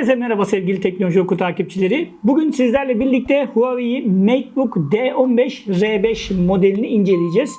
Herkese merhaba sevgili Teknoloji Oku takipçileri. Bugün sizlerle birlikte Huawei MateBook D15 R5 modelini inceleyeceğiz.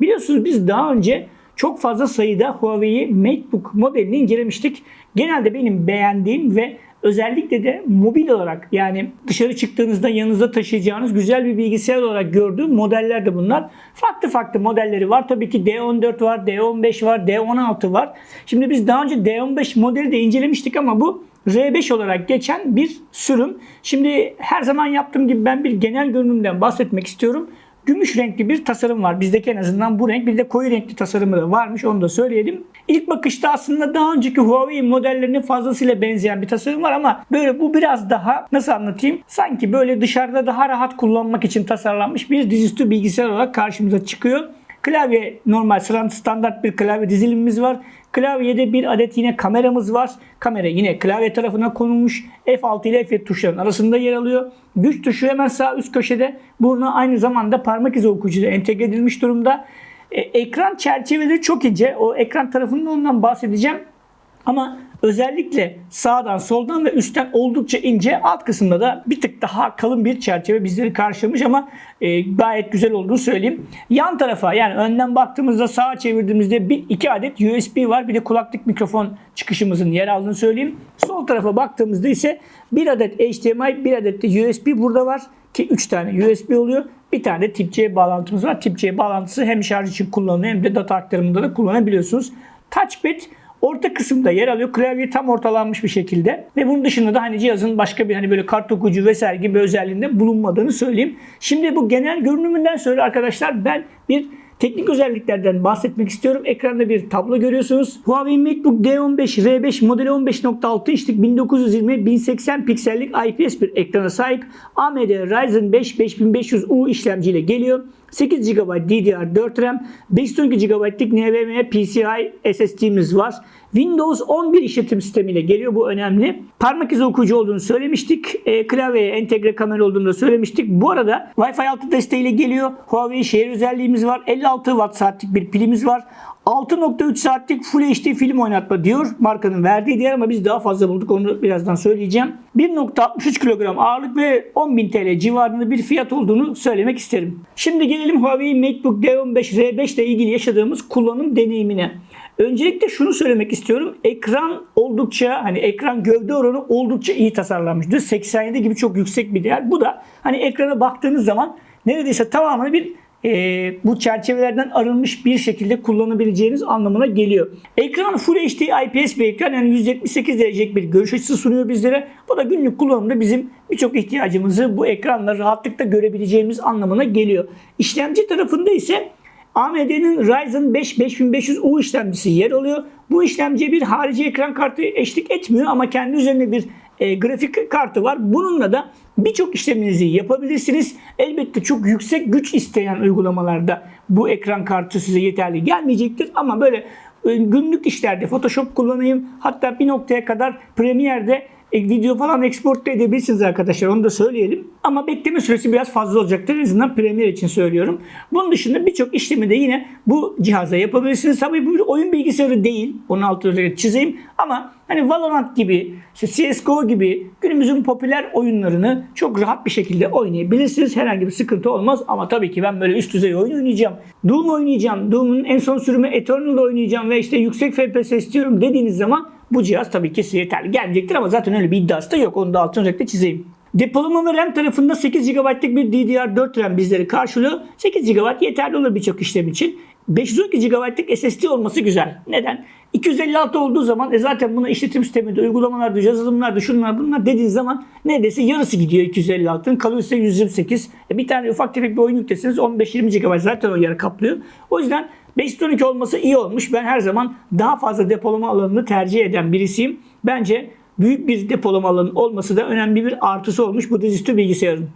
Biliyorsunuz biz daha önce çok fazla sayıda Huawei MateBook modelini incelemiştik. Genelde benim beğendiğim ve özellikle de mobil olarak yani dışarı çıktığınızda yanınızda taşıyacağınız güzel bir bilgisayar olarak gördüğüm modeller de bunlar. Farklı farklı modelleri var. Tabii ki D14 var, D15 var, D16 var. Şimdi biz daha önce D15 modeli de incelemiştik ama bu R5 olarak geçen bir sürüm. Şimdi her zaman yaptığım gibi ben bir genel görünümden bahsetmek istiyorum. Gümüş renkli bir tasarım var. Bizdeki en azından bu renk. Bir de koyu renkli tasarımı da varmış. Onu da söyleyelim. İlk bakışta aslında daha önceki Huawei modellerine fazlasıyla benzeyen bir tasarım var ama böyle bu biraz daha nasıl anlatayım? Sanki böyle dışarıda daha rahat kullanmak için tasarlanmış bir dizüstü bilgisayar olarak karşımıza çıkıyor. Klavye normal standart bir klavye dizilimimiz var. Klavyede bir adet yine kameramız var. Kamera yine klavye tarafına konulmuş. F6 ile F7 tuşların arasında yer alıyor. Güç tuşu hemen sağ üst köşede. Buna aynı zamanda parmak izi okuyucu da entegre edilmiş durumda. E, ekran çerçeveleri çok ince. O ekran tarafından ondan bahsedeceğim. Ama özellikle sağdan, soldan ve üstten oldukça ince. Alt kısımda da bir tık daha kalın bir çerçeve bizleri karşılamış ama e, gayet güzel olduğunu söyleyeyim. Yan tarafa yani önden baktığımızda sağa çevirdiğimizde bir iki adet USB var. Bir de kulaklık mikrofon çıkışımızın yer aldığını söyleyeyim. Sol tarafa baktığımızda ise bir adet HDMI, bir adet de USB burada var ki 3 tane USB oluyor. Bir tane de tip C bağlantımız var. Tip C bağlantısı hem şarj için kullanılıyor hem de data aktarımında da kullanabiliyorsunuz. Touchpad Orta kısımda yer alıyor. Klavye tam ortalanmış bir şekilde. Ve bunun dışında da hani cihazın başka bir hani böyle kart okuyucu vesaire gibi özelliğinde bulunmadığını söyleyeyim. Şimdi bu genel görünümünden sonra arkadaşlar ben bir Teknik özelliklerden bahsetmek istiyorum. Ekranda bir tablo görüyorsunuz. Huawei MacBook D15 R5 modeli 15.6 inçlik 1920 1080 piksellik IPS bir ekrana sahip. AMD Ryzen 5 5500U işlemciyle geliyor. 8 GB DDR4 RAM, 512 GB'lik NVMe PCI SSD'miz var. Windows 11 işletim sistemiyle geliyor. Bu önemli. Parmak izi okuyucu olduğunu söylemiştik. E, klavyeye entegre kamera olduğunu da söylemiştik. Bu arada Wi-Fi 6 desteğiyle geliyor. Huawei şehir özelliğimiz var. 56 Watt saatlik bir pilimiz var. 6.3 saatlik Full HD film oynatma diyor markanın verdiği değer ama biz daha fazla bulduk onu birazdan söyleyeceğim. 1.63 kilogram ağırlık ve 10.000 TL civarında bir fiyat olduğunu söylemek isterim. Şimdi gelelim Huawei MateBook D15 R5 ile ilgili yaşadığımız kullanım deneyimine. Öncelikle şunu söylemek istiyorum. Ekran oldukça hani ekran gövde oranı oldukça iyi tasarlanmış. 87 gibi çok yüksek bir değer. Bu da hani ekrana baktığınız zaman neredeyse tamamını bir e, bu çerçevelerden arınmış bir şekilde kullanabileceğiniz anlamına geliyor. Ekran Full HD IPS bir ekran yani 178 derecelik bir görüş açısı sunuyor bizlere. Bu da günlük kullanımda bizim birçok ihtiyacımızı bu ekranla rahatlıkla görebileceğimiz anlamına geliyor. İşlemci tarafında ise AMD'nin Ryzen 5 5500U işlemcisi yer alıyor. Bu işlemciye bir harici ekran kartı eşlik etmiyor ama kendi üzerinde bir e, grafik kartı var. Bununla da birçok işleminizi yapabilirsiniz. Elbette çok yüksek güç isteyen uygulamalarda bu ekran kartı size yeterli gelmeyecektir. Ama böyle e, günlük işlerde Photoshop kullanayım hatta bir noktaya kadar Premiere'de e, video falan export da edebilirsiniz arkadaşlar onu da söyleyelim. Ama bekleme süresi biraz fazla olacaktır. En azından Premiere için söylüyorum. Bunun dışında birçok işlemi de yine bu cihazda yapabilirsiniz. Tabii bu oyun bilgisayarı değil. Onun altını çizeyim. Ama hani Valorant gibi, CSGO gibi günümüzün popüler oyunlarını çok rahat bir şekilde oynayabilirsiniz. Herhangi bir sıkıntı olmaz. Ama tabii ki ben böyle üst düzey oyun oynayacağım. Doom oynayacağım. Doom'un en son sürümü Eternal oynayacağım ve işte yüksek FPS istiyorum dediğiniz zaman bu cihaz tabii ki size yeterli gelmeyecektir ama zaten öyle bir iddiası da yok. Onu da altın renkte çizeyim. Depolama ve RAM tarafında 8 GB'lık bir DDR4 RAM bizleri karşılıyor. 8 GB yeterli olur birçok işlem için. 512 GB'lık SSD olması güzel. Neden? 256 olduğu zaman e zaten buna işletim sisteminde, uygulamalarda, yazılımlarda, şunlar bunlar dediğiniz zaman neredeyse yarısı gidiyor 256'ın. Kalıyor size 128. E bir tane ufak tefek bir oyun yüklesiniz 15-20 GB zaten o yer kaplıyor. O yüzden 512 olması iyi olmuş. Ben her zaman daha fazla depolama alanını tercih eden birisiyim. Bence büyük bir depolama alanı olması da önemli bir artısı olmuş bu dizüstü bilgisayarın.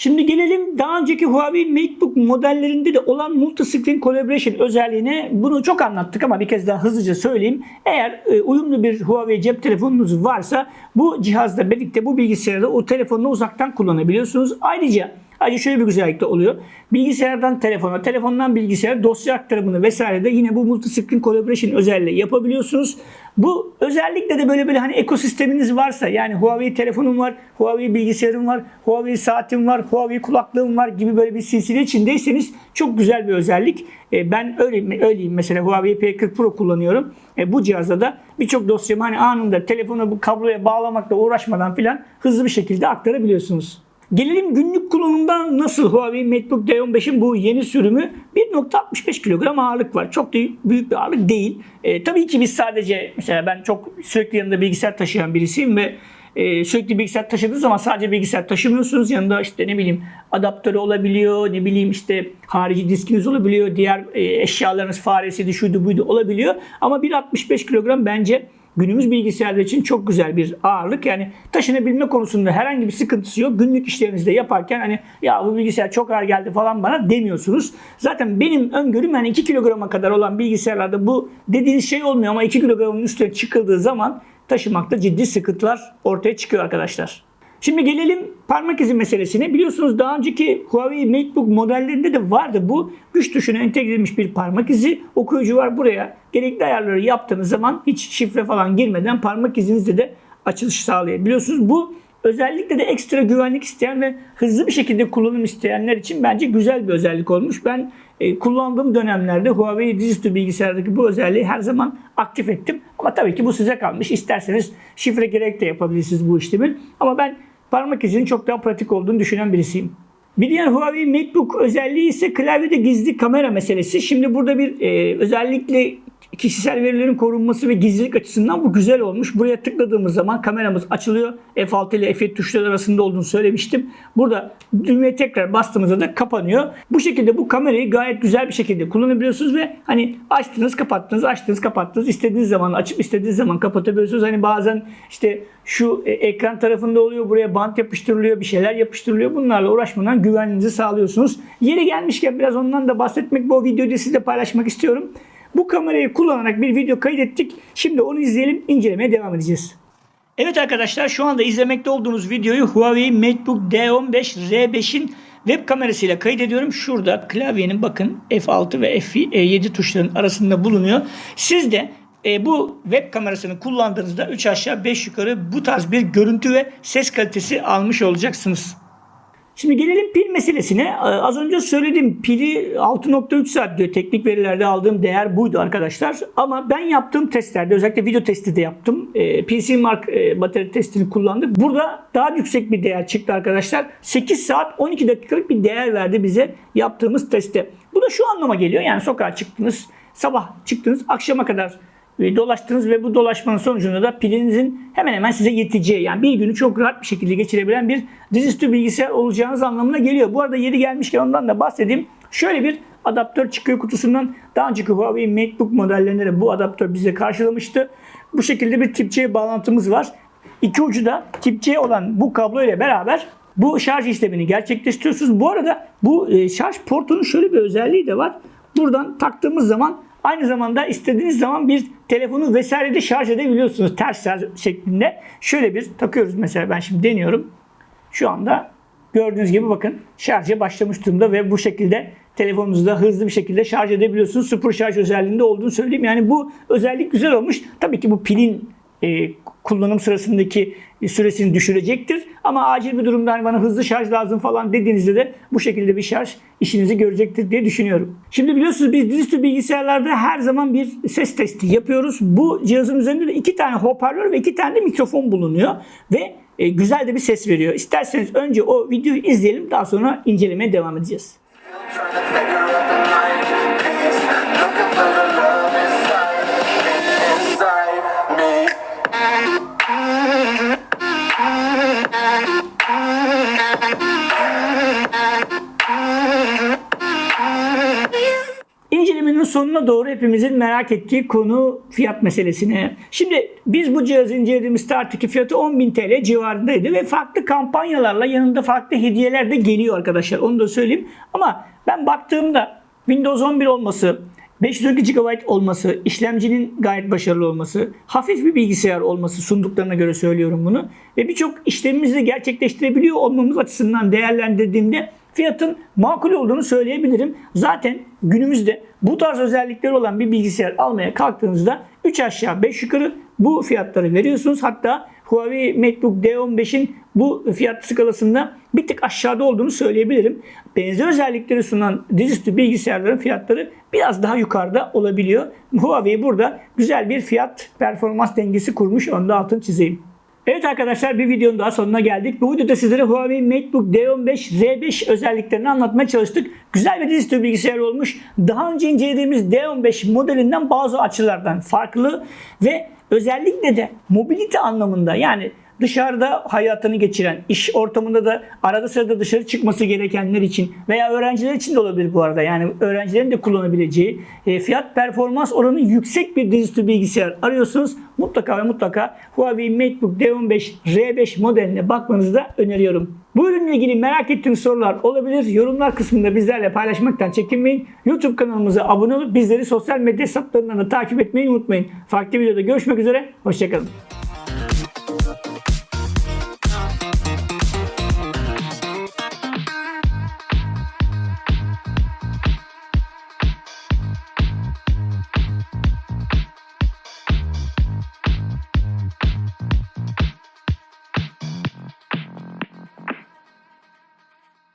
Şimdi gelelim daha önceki Huawei MateBook modellerinde de olan Multi-Screen Collaboration özelliğine. Bunu çok anlattık ama bir kez daha hızlıca söyleyeyim. Eğer e, uyumlu bir Huawei cep telefonunuz varsa bu cihazla birlikte bu bilgisayarda o telefonu uzaktan kullanabiliyorsunuz. Ayrıca Ayrıca şöyle bir güzellik de oluyor. Bilgisayardan telefona, telefondan bilgisayara dosya aktarımını vesaire de yine bu multi-screen collaboration özelliği yapabiliyorsunuz. Bu özellikle de böyle böyle hani ekosisteminiz varsa yani Huawei telefonum var, Huawei bilgisayarım var, Huawei saatim var, Huawei kulaklığım var gibi böyle bir silsile içindeyseniz çok güzel bir özellik. E, Ben öyle öyleyim mesela Huawei P40 Pro kullanıyorum. E, Bu cihazda da birçok dosyamı hani anında telefona bu kabloya bağlamakla uğraşmadan filan hızlı bir şekilde aktarabiliyorsunuz. Gelelim günlük kullanımdan nasıl Huawei MateBook D15'in bu yeni sürümü 1.65 kilogram ağırlık var. Çok da büyük bir ağırlık değil. E, tabii ki biz sadece mesela ben çok sürekli yanında bilgisayar taşıyan birisiyim ve e, sürekli bilgisayar taşıdığınız zaman sadece bilgisayar taşımıyorsunuz. Yanında işte ne bileyim adaptörü olabiliyor, ne bileyim işte harici diskiniz olabiliyor, diğer e, eşyalarınız faresiydi, şuydu buydu olabiliyor. Ama 1.65 kilogram bence günümüz bilgisayarlar için çok güzel bir ağırlık. Yani taşınabilme konusunda herhangi bir sıkıntısı yok. Günlük işlerinizde yaparken hani ya bu bilgisayar çok ağır geldi falan bana demiyorsunuz. Zaten benim öngörüm yani 2 kilograma kadar olan bilgisayarlarda bu dediğiniz şey olmuyor ama 2 kilogramın üstüne çıkıldığı zaman taşımakta ciddi sıkıntılar ortaya çıkıyor arkadaşlar. Şimdi gelelim parmak izi meselesine. Biliyorsunuz daha önceki Huawei MateBook modellerinde de vardı bu. Güç tuşuna entegre edilmiş bir parmak izi. Okuyucu var buraya. Gerekli ayarları yaptığınız zaman hiç şifre falan girmeden parmak izinizle de açılış sağlayabiliyorsunuz. Bu özellikle de ekstra güvenlik isteyen ve hızlı bir şekilde kullanım isteyenler için bence güzel bir özellik olmuş. Ben e, kullandığım dönemlerde Huawei dizüstü bilgisayardaki bu özelliği her zaman aktif ettim. Ama tabii ki bu size kalmış. İsterseniz şifre gerek de yapabilirsiniz bu işlemi. Ama ben parmak izinin çok daha pratik olduğunu düşünen birisiyim. Bir diğer Huawei MateBook özelliği ise klavyede gizli kamera meselesi. Şimdi burada bir e, özellikle kişisel verilerin korunması ve gizlilik açısından bu güzel olmuş. Buraya tıkladığımız zaman kameramız açılıyor. F6 ile F7 tuşları arasında olduğunu söylemiştim. Burada düğmeye tekrar bastığımızda da kapanıyor. Bu şekilde bu kamerayı gayet güzel bir şekilde kullanabiliyorsunuz ve hani açtınız kapattınız açtınız kapattınız istediğiniz zaman açıp istediğiniz zaman kapatabiliyorsunuz. Hani bazen işte şu e, ekran tarafında oluyor buraya bant yapıştırılıyor bir şeyler yapıştırılıyor. Bunlarla uğraşmadan güvenliğinizi sağlıyorsunuz. Yeri gelmişken biraz ondan da bahsetmek bu videoyu sizle paylaşmak istiyorum. Bu kamerayı kullanarak bir video kaydettik. Şimdi onu izleyelim, incelemeye devam edeceğiz. Evet arkadaşlar şu anda izlemekte olduğunuz videoyu Huawei MateBook D15 R5'in web kamerasıyla kaydediyorum. Şurada klavyenin bakın F6 ve F7 tuşlarının arasında bulunuyor. Siz de e, bu web kamerasını kullandığınızda 3 aşağı 5 yukarı bu tarz bir görüntü ve ses kalitesi almış olacaksınız. Şimdi gelelim pil meselesine. Ee, Az önce söyledim pili 6.3 saat diyor. Teknik verilerde aldığım değer buydu arkadaşlar. Ama ben yaptığım testlerde özellikle video testi de yaptım. E, PC Mark e, batarya testini kullandık. Burada daha yüksek bir değer çıktı arkadaşlar. 8 saat 12 dakikalık bir değer verdi bize yaptığımız testte. Bu da şu anlama geliyor. Yani sokağa çıktınız, sabah çıktınız, akşama kadar dolaştınız ve bu dolaşmanın sonucunda da pilinizin hemen hemen size yeteceği yani bir günü çok rahat bir şekilde geçirebilen bir dizüstü bilgisayar olacağınız anlamına geliyor. Bu arada yeri gelmişken ondan da bahsedeyim. Şöyle bir adaptör çıkıyor kutusundan. Daha önceki Huawei MateBook modellerinde de bu adaptör bize karşılamıştı. Bu şekilde bir tip C bağlantımız var. İki ucu da tip C olan bu kablo ile beraber bu şarj işlemini gerçekleştiriyorsunuz. Bu arada bu e, şarj portunun şöyle bir özelliği de var. Buradan taktığımız zaman Aynı zamanda istediğiniz zaman bir telefonu vesaire de şarj edebiliyorsunuz ters şarj şeklinde. Şöyle bir takıyoruz mesela ben şimdi deniyorum. Şu anda gördüğünüz gibi bakın şarja başlamış durumda ve bu şekilde telefonunuzu da hızlı bir şekilde şarj edebiliyorsunuz. Sıfır şarj özelliğinde olduğunu söyleyeyim. Yani bu özellik güzel olmuş. Tabii ki bu pilin e, kullanım sırasındaki süresini düşürecektir. Ama acil bir durumda hani bana hızlı şarj lazım falan dediğinizde de bu şekilde bir şarj işinizi görecektir diye düşünüyorum. Şimdi biliyorsunuz biz dizüstü bilgisayarlarda her zaman bir ses testi yapıyoruz. Bu cihazın üzerinde de iki tane hoparlör ve iki tane de mikrofon bulunuyor. Ve e, güzel de bir ses veriyor. İsterseniz önce o videoyu izleyelim daha sonra incelemeye devam edeceğiz. Sonuna doğru hepimizin merak ettiği konu fiyat meselesine. Şimdi biz bu cihazı incelediğimiz starttaki fiyatı 10.000 TL civarındaydı ve farklı kampanyalarla yanında farklı hediyeler de geliyor arkadaşlar. Onu da söyleyeyim. Ama ben baktığımda Windows 11 olması, 512 GB olması, işlemcinin gayet başarılı olması, hafif bir bilgisayar olması sunduklarına göre söylüyorum bunu. Ve birçok işlemimizi gerçekleştirebiliyor olmamız açısından değerlendirdiğimde fiyatın makul olduğunu söyleyebilirim. Zaten günümüzde bu tarz özellikleri olan bir bilgisayar almaya kalktığınızda 3 aşağı 5 yukarı bu fiyatları veriyorsunuz. Hatta Huawei MateBook D15'in bu fiyat skalasında bir tık aşağıda olduğunu söyleyebilirim. Benzer özellikleri sunan dizüstü bilgisayarların fiyatları biraz daha yukarıda olabiliyor. Huawei burada güzel bir fiyat performans dengesi kurmuş. Onu da altını çizeyim. Evet arkadaşlar bir videonun daha sonuna geldik. Bu videoda sizlere Huawei MateBook D15 R5 özelliklerini anlatmaya çalıştık. Güzel bir dizüstü bilgisayar olmuş. Daha önce incelediğimiz D15 modelinden bazı açılardan farklı ve özellikle de mobilite anlamında yani dışarıda hayatını geçiren, iş ortamında da arada sırada dışarı çıkması gerekenler için veya öğrenciler için de olabilir bu arada. Yani öğrencilerin de kullanabileceği e, fiyat performans oranı yüksek bir dizüstü bilgisayar arıyorsunuz. Mutlaka ve mutlaka Huawei MateBook D15 R5 modeline bakmanızı da öneriyorum. Bu ürünle ilgili merak ettiğiniz sorular olabilir. Yorumlar kısmında bizlerle paylaşmaktan çekinmeyin. YouTube kanalımıza abone olup bizleri sosyal medya hesaplarından da takip etmeyi unutmayın. Farklı videoda görüşmek üzere. Hoşçakalın.